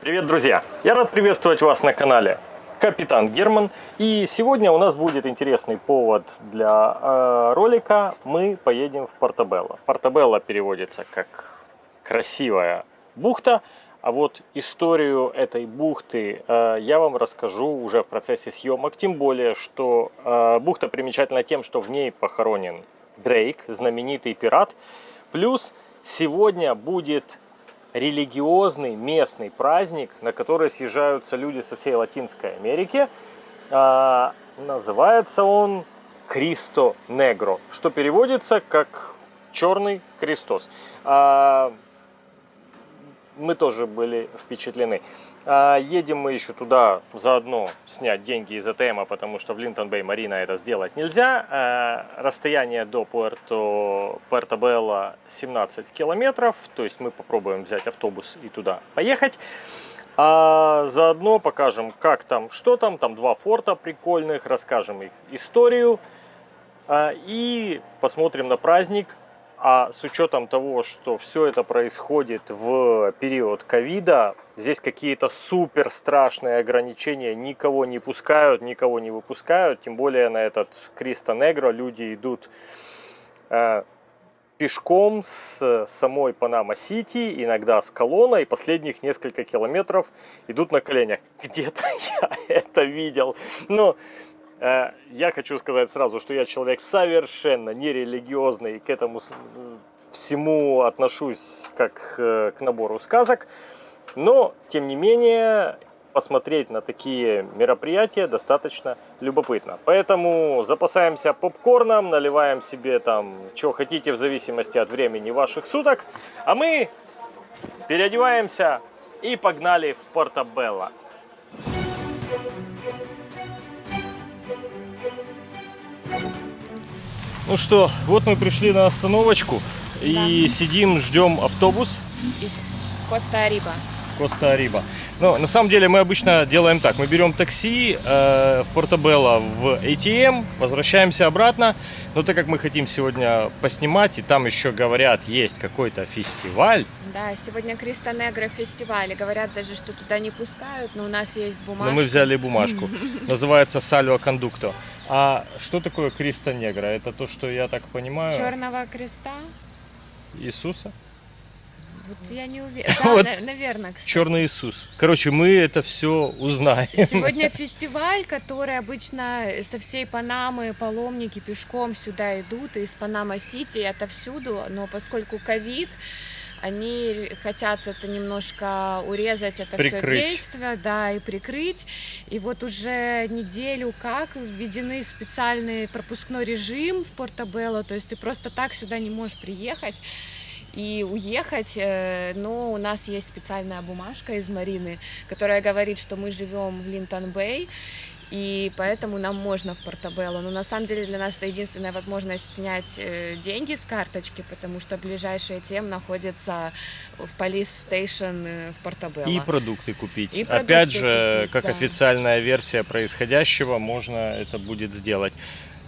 Привет, друзья! Я рад приветствовать вас на канале Капитан Герман. И сегодня у нас будет интересный повод для э, ролика. Мы поедем в Портабелло. Портабелло переводится как красивая бухта. А вот историю этой бухты э, я вам расскажу уже в процессе съемок. Тем более, что э, бухта примечательна тем, что в ней похоронен Дрейк, знаменитый пират. Плюс сегодня будет религиозный местный праздник, на который съезжаются люди со всей Латинской Америки. А, называется он Кристо Негро, что переводится как Черный Христос. А, мы тоже были впечатлены. А, едем мы еще туда заодно снять деньги из АТМа, потому что в Линтон-Бэй Марина это сделать нельзя. А, расстояние до Пуэрто, Пуэрто-Белла 17 километров, то есть мы попробуем взять автобус и туда поехать. А заодно покажем, как там, что там. Там два форта прикольных, расскажем их историю. А, и посмотрим на праздник, а с учетом того, что все это происходит в период ковида, здесь какие-то супер страшные ограничения, никого не пускают, никого не выпускают. Тем более на этот Cristo Negro люди идут э, пешком с самой Панама-Сити, иногда с колонной, последних несколько километров идут на коленях. Где-то я это видел. Но Э, я хочу сказать сразу, что я человек совершенно нерелигиозный, к этому всему отношусь как э, к набору сказок. Но, тем не менее, посмотреть на такие мероприятия достаточно любопытно. Поэтому запасаемся попкорном, наливаем себе там, что хотите в зависимости от времени ваших суток. А мы переодеваемся и погнали в Портобелло. Ну что, вот мы пришли на остановочку и да. сидим, ждем автобус. Из Коста-Ариба. Коста-Ариба. Ну, на самом деле мы обычно делаем так. Мы берем такси э, в Портабелло в ATM, возвращаемся обратно. Но так как мы хотим сегодня поснимать, и там еще говорят, есть какой-то фестиваль. Да, сегодня Cristo Negro фестиваль. Говорят даже, что туда не пускают, но у нас есть бумажка. Но мы взяли бумажку. Называется Salvoconducto. А что такое Cristo Negro? Это то, что я так понимаю... Черного креста? Иисуса? Вот я не уверена. Да, вот наверное, кстати. Черный Иисус. Короче, мы это все узнаем. Сегодня фестиваль, который обычно со всей Панамы паломники пешком сюда идут, из Панама-Сити, это всюду, но поскольку ковид, они хотят это немножко урезать, это прикрыть. все действие, да, и прикрыть. И вот уже неделю как введены специальный пропускной режим в Портобелло, то есть ты просто так сюда не можешь приехать и уехать, э, но у нас есть специальная бумажка из Марины, которая говорит, что мы живем в Линтон-Бэй, и поэтому нам можно в Портабелло. Но на самом деле для нас это единственная возможность снять э, деньги с карточки, потому что ближайший тем находится в Police Station э, в Портабелло. И продукты купить. И продукты Опять же, купить, как да. официальная версия происходящего, можно это будет сделать.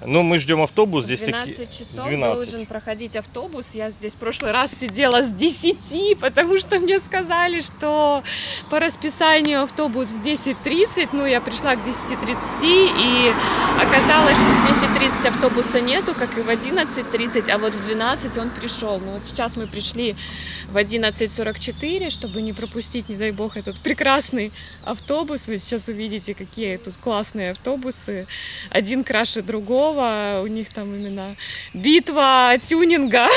Ну, мы ждем автобус. Здесь 12 таки... часов 12. должен проходить автобус. Я здесь в прошлый раз сидела с 10, потому что мне сказали, что по расписанию автобус в 10.30. Ну, я пришла к 10.30 и оказалось, что в 10.30 автобуса нету, как и в 11.30, а вот в 12 он пришел. Ну, вот сейчас мы пришли в 11.44, чтобы не пропустить, не дай бог, этот прекрасный автобус. Вы сейчас увидите, какие тут классные автобусы. Один краше другого Пескова, у них там именно битва тюнинга.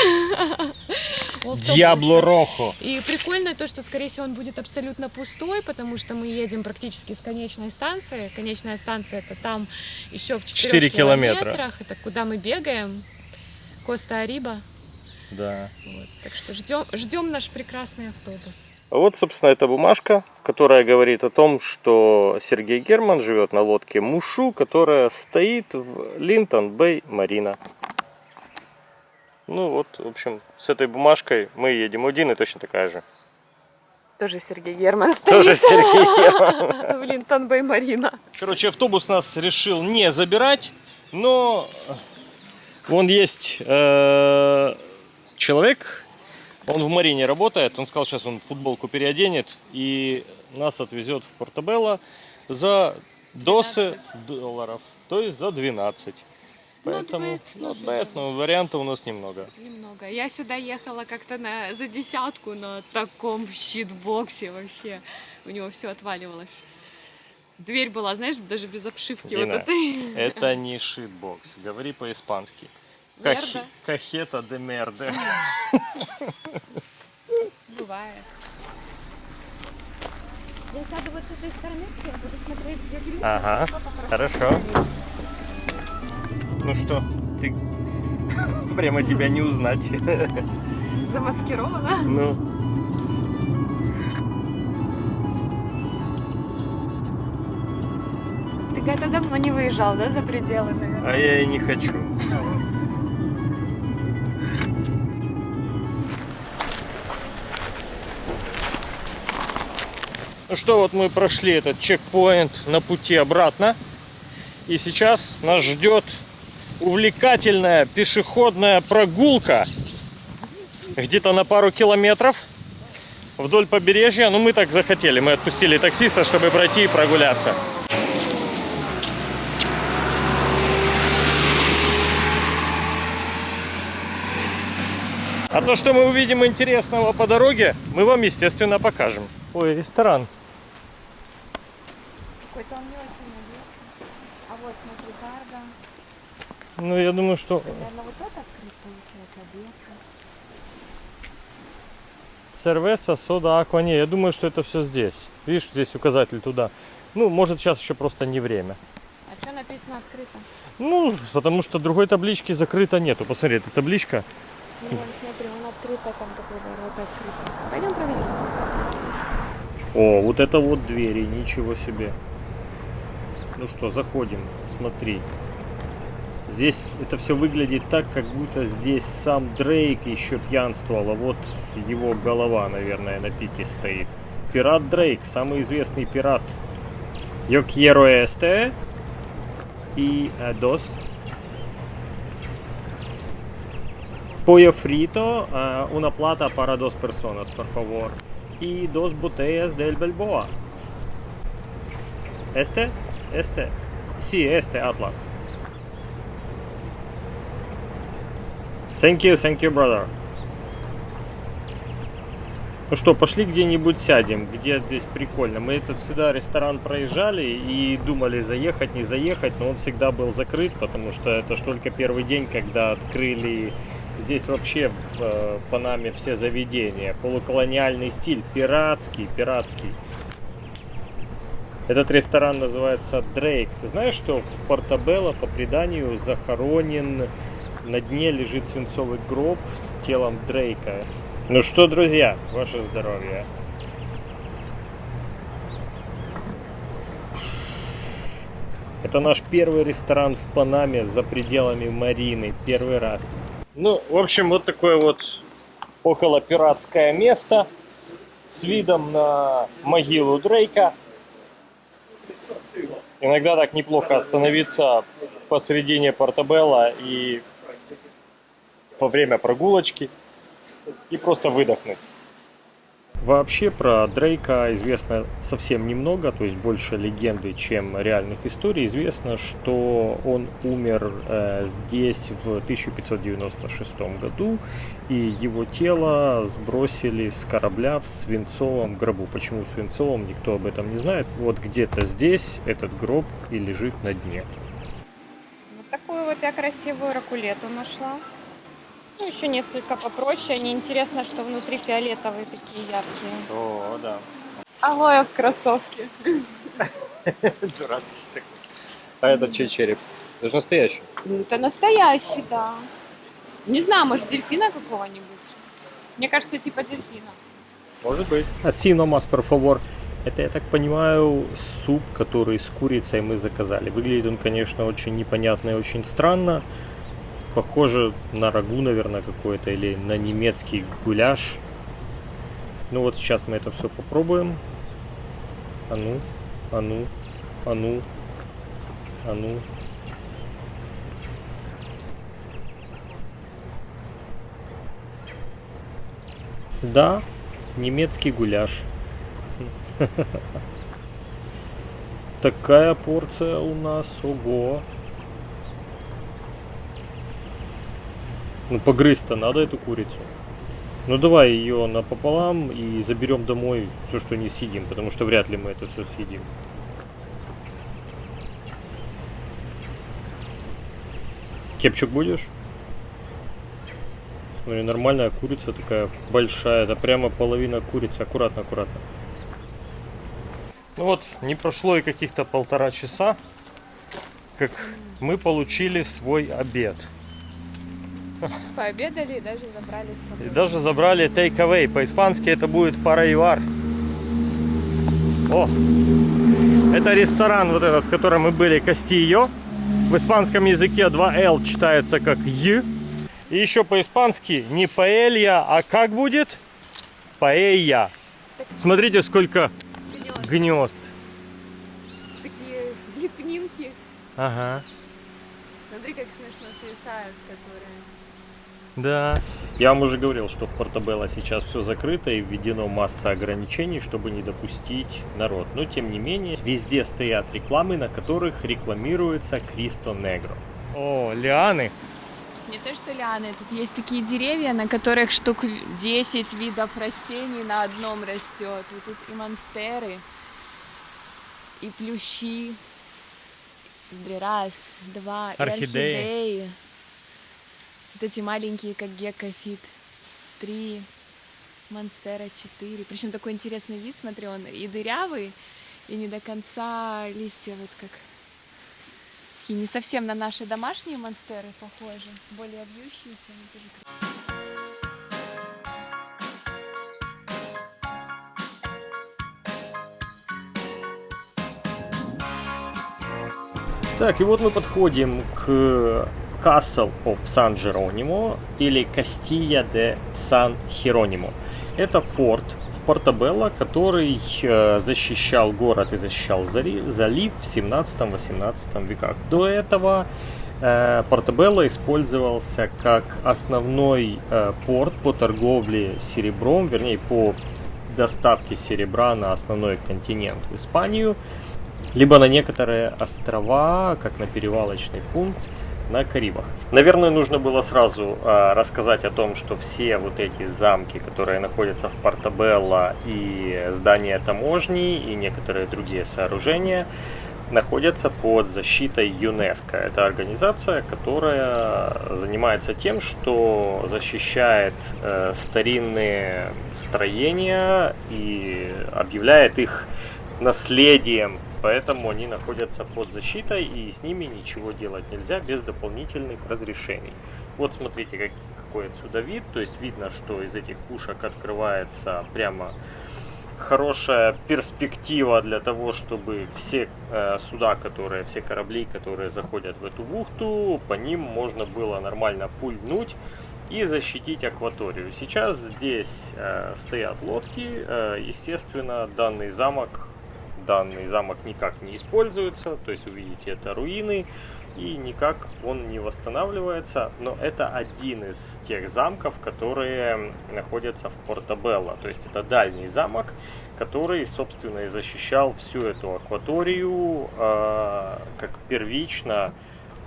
Диабло Рохо. И прикольно то, что, скорее всего, он будет абсолютно пустой, потому что мы едем практически с конечной станции. Конечная станция это там еще в 4, 4 километра. километрах. Это куда мы бегаем. Costa Arriba. Да. Вот. Так что ждем, ждем наш прекрасный автобус. Вот, собственно, эта бумажка, которая говорит о том, что Сергей Герман живет на лодке Мушу, которая стоит в Linton Bay Marina. Ну вот, в общем, с этой бумажкой мы едем один и точно такая же. Тоже Сергей Герман стоит. Тоже Сергей Герман. В Linton Bay Marina. Короче, автобус нас решил не забирать, но вон есть э, человек, Он в Марине работает, он сказал, сейчас он футболку переоденет и нас отвезет в Портабелло за досы долларов, то есть за 12. Поэтому, bad, not not bad, но вариантов у нас немного. Немного. Я сюда ехала как-то на, за десятку на таком щитбоксе вообще. У него все отваливалось. Дверь была, знаешь, даже без обшивки вот Дина, этой. это не шитбокс, говори по-испански. Мерда. Кахета де мерде. Бывает. Я сяду вот с этой стороны, я буду смотреть, где гриль. Ага, хорошо. Ну что, ты прямо тебя не узнать. Замаскирована. Ну, Ты когда давно не выезжал, да, за пределы, наверное? а я и не хочу. Ну что, вот мы прошли этот чекпоинт на пути обратно. И сейчас нас ждет увлекательная пешеходная прогулка где-то на пару километров вдоль побережья. Ну, мы так захотели. Мы отпустили таксиста, чтобы пройти и прогуляться. А то, что мы увидим интересного по дороге, мы вам, естественно, покажем. Ой, ресторан. Какой-то он не очень уютный. А вот смотри, Гарда. Ну, я думаю, что Наверное, вот тот открыт получается, обедка. Сервеса, сода, аква. Не, я думаю, что это все здесь. Видишь, здесь указатель туда. Ну, может, сейчас еще просто не время. А что написано открыто? Ну, потому что другой таблички закрыто нету. Посмотри, эта табличка. Ну, вон, смотри, он открыто, там такой ворота открыто. Пойдем проведем. О, вот это вот двери, ничего себе. Ну что, заходим, смотри. Здесь это все выглядит так, как будто здесь сам Дрейк еще пьянствовал, а вот его голова, наверное, на пике стоит. Пират Дрейк, самый известный пират. Yo quiero eh, dos pollo frito, eh, una plata para dos personas, por favor. y dos botellas del Balboa. ¿Este? Este. Sí, este Atlas. Thank you, thank you, brother. Ну что, пошли где-нибудь сядем, где здесь прикольно. Мы этот всегда ресторан проезжали и думали заехать, не заехать, но он всегда был закрыт, потому что это ж только первый день, когда открыли здесь вообще в э, Панаме все заведения. Полуколониальный стиль, пиратский, пиратский. Этот ресторан называется Дрейк. Ты знаешь, что в Портабелло по преданию захоронен на дне лежит свинцовый гроб с телом Дрейка. Ну что, друзья, ваше здоровье. Это наш первый ресторан в Панаме за пределами Марины. Первый раз. Ну, в общем, вот такое вот около пиратское место с видом на могилу Дрейка. Иногда так неплохо остановиться посредине Портабелла и во время прогулочки и просто выдохнуть. Вообще про Дрейка известно совсем немного, то есть больше легенды, чем реальных историй. Известно, что он умер э, здесь в 1596 году, и его тело сбросили с корабля в свинцовом гробу. Почему в свинцовом, никто об этом не знает. Вот где-то здесь этот гроб и лежит на дне. Вот такую вот я красивую ракулету нашла. Ну, еще несколько попроще. Они интересно, что внутри фиолетовые такие яркие. О, да. Алоэ в кроссовке. Дурацкий такой. А это чей череп? Это же настоящий. Ну, это настоящий, да. Не знаю, может, дельфина какого-нибудь. Мне кажется, типа дельфина. Может быть. Асино мас, por favor. Это, я так понимаю, суп, который с курицей мы заказали. Выглядит он, конечно, очень непонятно и очень странно. Похоже на рагу, наверное, какой-то, или на немецкий гуляш. Ну вот сейчас мы это все попробуем. А ну, а ну, а ну, а ну. Да, немецкий гуляш. Такая порция у нас, ого. Ну погрызть-то надо эту курицу. Ну давай ее напополам и заберем домой все, что не съедим, потому что вряд ли мы это все съедим. Кепчук будешь? Смотри, нормальная курица такая большая. Это прямо половина курицы. Аккуратно, аккуратно. Ну вот, не прошло и каких-то полтора часа, как мы получили свой обед. Пообедали и даже забрали с собой. И даже забрали take away. По-испански это будет парайвар. О! Это ресторан вот этот, в котором мы были, Кастильо. В испанском языке 2L читается как Й. И еще по-испански не паэлья, а как будет? Паэйя. Смотрите, сколько Гнёзд. гнезд. Такие лепнинки. Ага. Смотри, как смешно свисают. Да. Я вам уже говорил, что в Портабелло сейчас все закрыто и введено масса ограничений, чтобы не допустить народ. Но тем не менее, везде стоят рекламы, на которых рекламируется Кристо Негро. О, лианы. Не то что лианы, тут есть такие деревья, на которых штук 10 видов растений на одном растет. Вот тут и монстеры, и плющи. Раз, два, и Орхидеи. орхидеи. Вот эти маленькие, как геккофит. Три, монстера четыре. Причем такой интересный вид, смотри, он и дырявый, и не до конца листья вот как такие не совсем на наши домашние монстеры похожи, более вьющиеся. Так, и вот мы подходим к Castle of San Geronimo или Castilla de San Hieronimo. Это форт в Портабелло, который э, защищал город и защищал залив в 17-18 веках. До этого э, Портабелло использовался как основной э, порт по торговле серебром, вернее по доставке серебра на основной континент в Испанию либо на некоторые острова, как на перевалочный пункт на Карибах. Наверное, нужно было сразу а, рассказать о том, что все вот эти замки, которые находятся в Портабелло и здания таможни и некоторые другие сооружения, находятся под защитой ЮНЕСКО. Это организация, которая занимается тем, что защищает э, старинные строения и объявляет их наследием поэтому они находятся под защитой и с ними ничего делать нельзя без дополнительных разрешений. Вот смотрите, как, какой отсюда вид, то есть видно, что из этих пушек открывается прямо хорошая перспектива для того, чтобы все э, суда, которые, все корабли, которые заходят в эту бухту, по ним можно было нормально пульнуть и защитить акваторию. Сейчас здесь э, стоят лодки, э, естественно, данный замок данный замок никак не используется, то есть увидите это руины и никак он не восстанавливается, но это один из тех замков, которые находятся в Портабелло, то есть это дальний замок, который, собственно, и защищал всю эту акваторию э, как первично,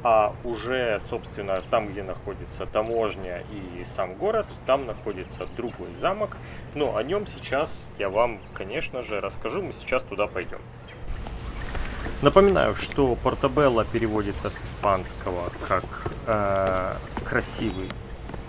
а уже, собственно, там, где находится таможня и сам город, там находится другой замок. Но о нем сейчас я вам, конечно же, расскажу. Мы сейчас туда пойдем. Напоминаю, что Портабелло переводится с испанского как э, красивый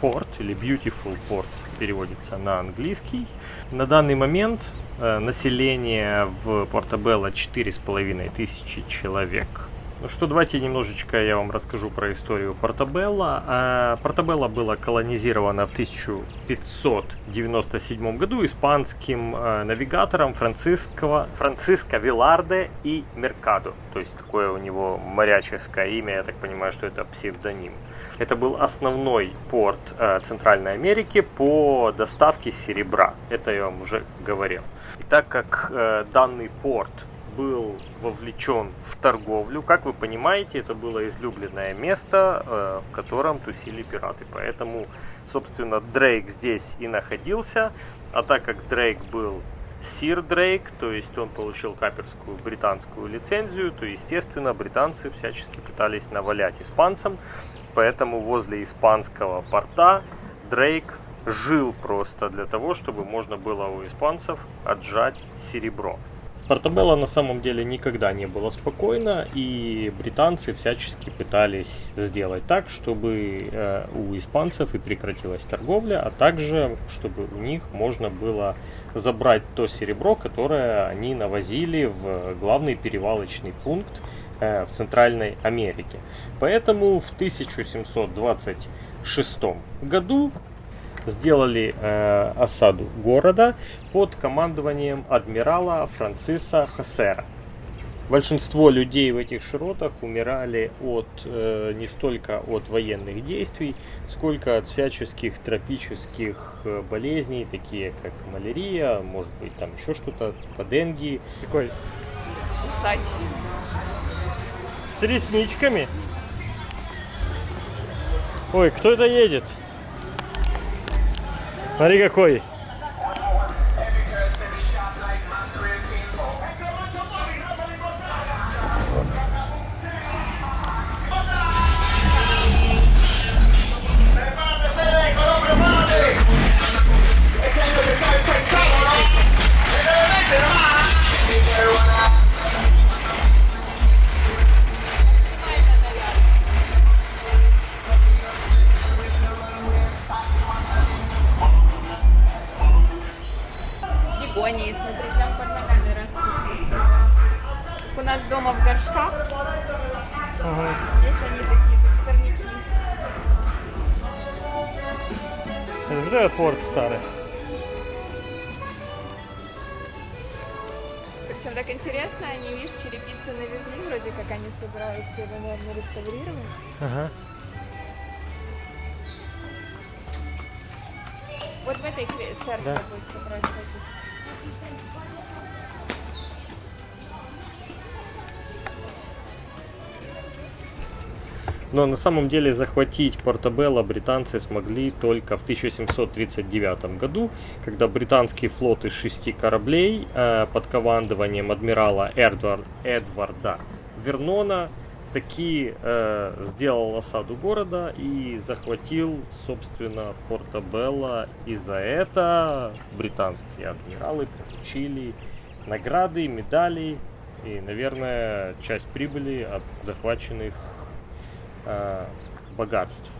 порт или beautiful port переводится на английский. На данный момент э, население в Портабелло 4,5 тысячи человек. Ну что, давайте немножечко я вам расскажу про историю Портабелло. А, Портабелло было колонизировано в 1597 году испанским э, навигатором Франциско, Франциско Виларде и Меркадо. То есть такое у него моряческое имя, я так понимаю, что это псевдоним. Это был основной порт э, Центральной Америки по доставке серебра. Это я вам уже говорил. И так как э, данный порт был вовлечен в торговлю. Как вы понимаете, это было излюбленное место, э, в котором тусили пираты. Поэтому, собственно, Дрейк здесь и находился. А так как Дрейк был Сир Дрейк, то есть он получил каперскую британскую лицензию, то, естественно, британцы всячески пытались навалять испанцам, поэтому возле испанского порта Дрейк жил просто для того, чтобы можно было у испанцев отжать серебро. Портабелло на самом деле никогда не было спокойно, и британцы всячески пытались сделать так, чтобы э, у испанцев и прекратилась торговля, а также чтобы у них можно было забрать то серебро, которое они навозили в главный перевалочный пункт э, в Центральной Америке. Поэтому в 1726 году сделали э, осаду города под командованием адмирала Франциса Хасера. Большинство людей в этих широтах умирали от э, не столько от военных действий, сколько от всяческих тропических э, болезней, такие как малярия, может быть там еще что-то, типа денги. Такой Усач. с ресничками. Ой, кто это едет? Смотри какой. Бегонии, смотри, ногами растут. У нас дома в горшках. Здесь они такие, как сорняки. Это порт старый. Причем так интересно, они, видишь, черепицы навезли, вроде как они собираются его, наверное, реставрировать. Ага. Вот в этой церкви Да. будет как раз ходить. Но на самом деле захватить Портабелло британцы смогли только в 1739 году, когда британский флот из шести кораблей э, под командованием адмирала Эдвар- Эдварда Вернона таки э, сделал осаду города и захватил, собственно, Портабелло. И за это британские адмиралы получили награды, медали и, наверное, часть прибыли от захваченных э, богатств.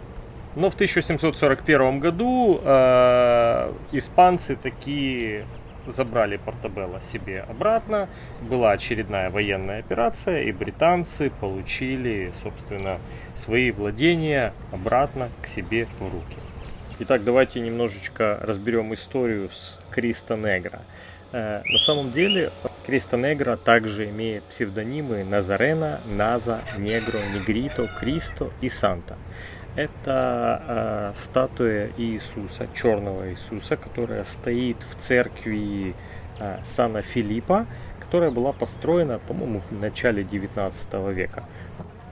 Но в 1741 году э, испанцы такие забрали Портабелло себе обратно. Была очередная военная операция, и британцы получили, собственно, свои владения обратно к себе в руки. Итак, давайте немножечко разберем историю с Криста Негра. Э, На самом деле Криста Негра также имеет псевдонимы Назарена, Наза, Негро, Негрито, Кристо и Санта. Это э, статуя Иисуса, черного Иисуса, которая стоит в церкви э, Сана Филиппа, которая была построена, по-моему, в начале 19 века.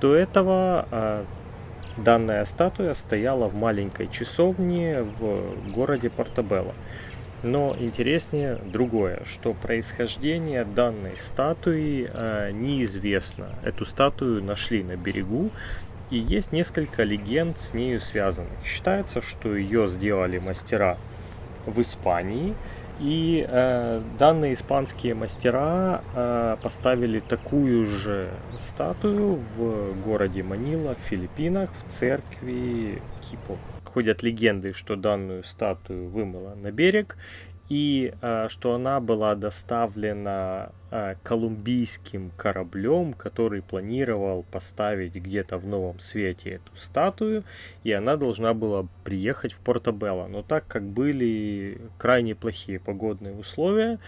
До этого э, данная статуя стояла в маленькой часовне в городе Портабелло. Но интереснее другое, что происхождение данной статуи э, неизвестно. Эту статую нашли на берегу, и есть несколько легенд с нею связанных. Считается, что ее сделали мастера в Испании, и э, данные испанские мастера э, поставили такую же статую в городе Манила, в Филиппинах, в церкви Кипо. Ходят легенды, что данную статую вымыло на берег, и э, что она была доставлена э, колумбийским кораблем, который планировал поставить где-то в Новом Свете эту статую, и она должна была приехать в Портобелло. Но так как были крайне плохие погодные условия,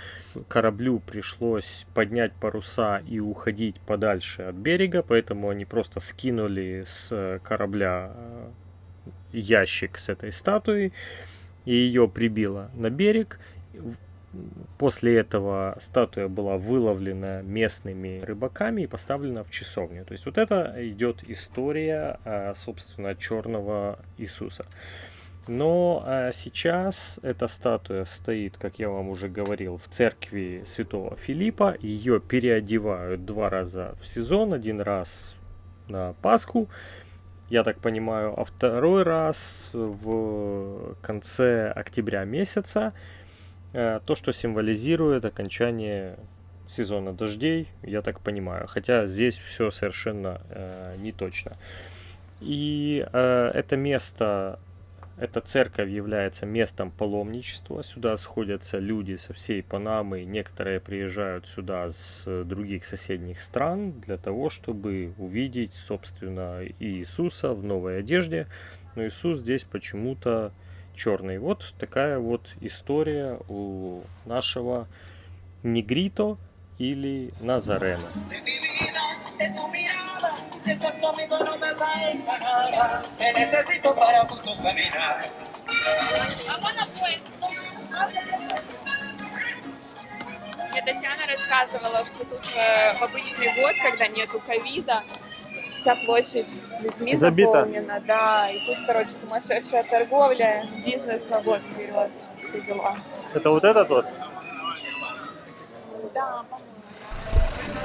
кораблю пришлось поднять паруса и уходить подальше от берега, поэтому они просто скинули с корабля э, ящик с этой статуей, и ее прибило на берег. После этого статуя была выловлена местными рыбаками и поставлена в часовню. То есть вот это идет история, а, собственно, черного Иисуса. Но э, сейчас эта статуя стоит, как я вам уже говорил, в церкви святого Филиппа. Ее переодевают два раза в сезон. Один раз на Пасху, я так понимаю, а второй раз в конце октября месяца. Э, то, что символизирует окончание сезона дождей, я так понимаю. Хотя здесь все совершенно э, не точно. И э, это место эта церковь является местом паломничества. Сюда сходятся люди со всей Панамы. Некоторые приезжают сюда с других соседних стран для того, чтобы увидеть, собственно, Иисуса в новой одежде. Но Иисус здесь почему-то черный. Вот такая вот история у нашего Негрито или Назарена. Si caminar. Мне Татьяна рассказывала, что тут э, в обычный год, когда нету ковида, вся площадь людьми Забита. заполнена, да, и тут, короче, сумасшедшая торговля, бизнес на год вперед, все дела. Это вот этот вот? Да,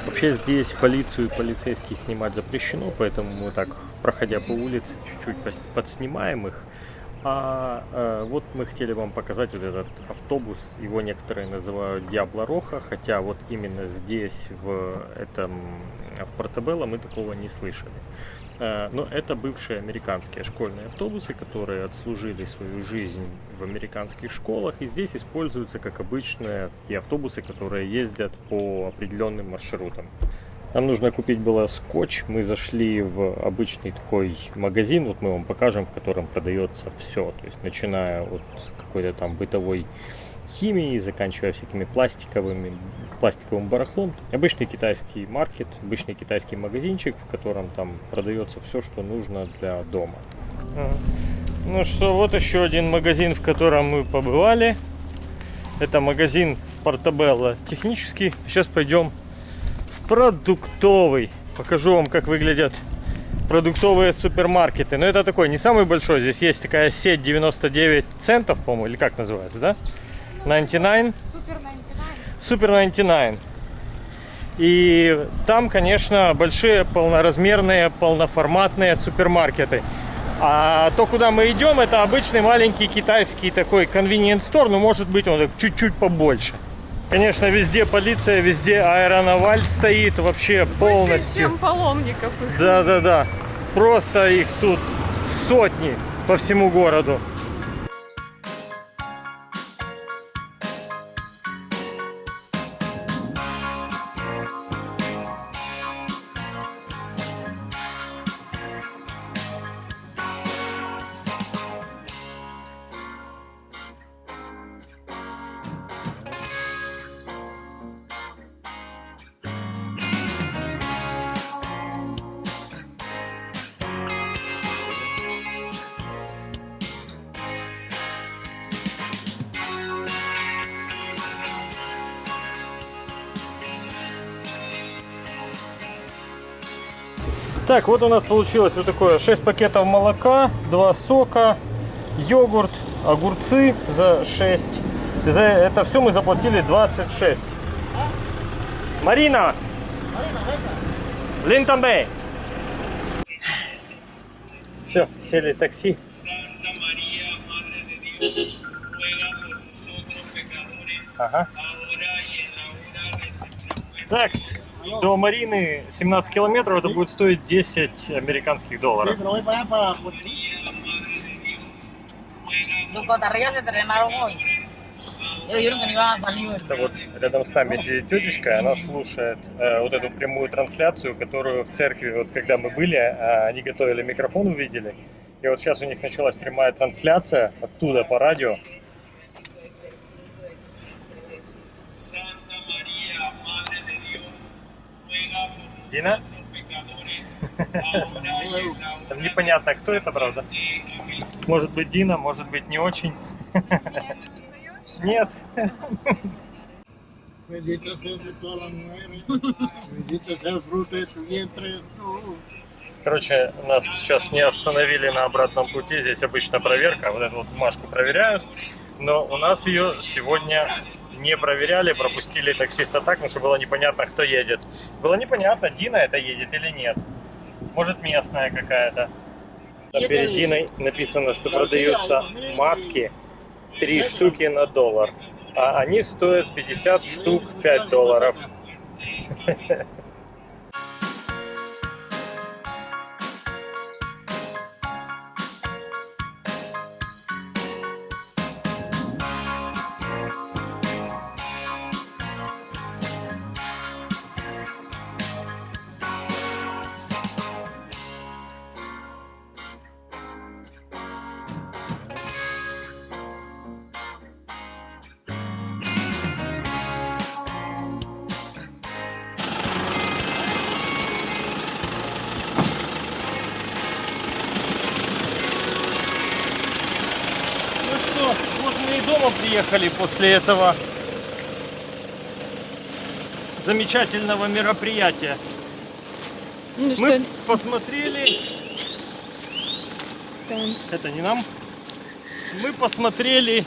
Вообще здесь полицию и полицейских снимать запрещено, поэтому мы так, проходя по улице, чуть-чуть подснимаем их. А э, вот мы хотели вам показать вот этот автобус, его некоторые называют Диабло Роха, хотя вот именно здесь, в этом, в Портабелло мы такого не слышали. Э, но это бывшие американские школьные автобусы, которые отслужили свою жизнь в американских школах и здесь используются как обычные те автобусы, которые ездят по определенным маршрутам. Нам нужно купить было скотч. Мы зашли в обычный такой магазин, вот мы вам покажем, в котором продается все. То есть начиная от какой-то там бытовой химии, заканчивая всякими пластиковыми, пластиковым барахлом. Обычный китайский маркет, обычный китайский магазинчик, в котором там продается все, что нужно для дома. Ну что, вот еще один магазин, в котором мы побывали. Это магазин в Портабелло технический. Сейчас пойдем продуктовый. Покажу вам, как выглядят продуктовые супермаркеты. Но это такой, не самый большой. Здесь есть такая сеть 99 центов, по-моему, или как называется, да? 99? Супер 99. Супер 99. И там, конечно, большие полноразмерные, полноформатные супермаркеты. А то, куда мы идем, это обычный маленький китайский такой convenience store, но может быть он чуть-чуть побольше. Конечно, везде полиция, везде аэронаваль стоит вообще полностью. Больше, чем паломников. Да-да-да. Просто их тут сотни по всему городу. Так, вот у нас получилось вот такое 6 пакетов молока, 2 сока, йогурт, огурцы за 6. За это все мы заплатили 26. Марина! Линтамбей! Все, сели такси. Ага. ahora до Марины 17 километров, это будет стоить 10 американских долларов. hoy. Это вот рядом с нами сидит тетечка, она слушает э, вот эту прямую трансляцию, которую в церкви, вот когда мы были, э, они готовили микрофон, увидели. И вот сейчас у них началась прямая трансляция оттуда по радио. Hora Там непонятно, кто это, правда. Может быть Дина, может быть не очень. Нет. Bendito sea fruto de tu vientre. Короче, нас сейчас не остановили на обратном пути. Здесь обычно проверка. Вот эту вот бумажку проверяют. Но у нас ее сегодня не проверяли, пропустили таксиста так, потому что было непонятно, кто едет. Было непонятно, Дина это едет или нет. Может, местная какая-то. Перед. Диной написано, что продаются маски 3 штуки на доллар. А они стоят 50 штук 5 долларов. Что, вот мы и дома приехали после этого замечательного мероприятия. Ну Мы посмотрели, там? это не нам, мы посмотрели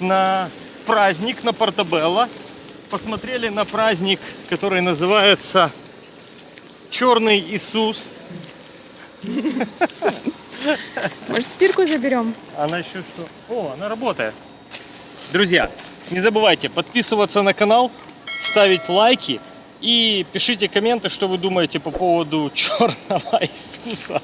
на праздник на Портабелло, посмотрели на праздник, который называется Черный Иисус. Может, стирку заберем? Она еще что? О, она работает. Друзья, не забывайте подписываться на канал, ставить лайки и пишите комменты, что вы думаете по поводу черного Иисуса.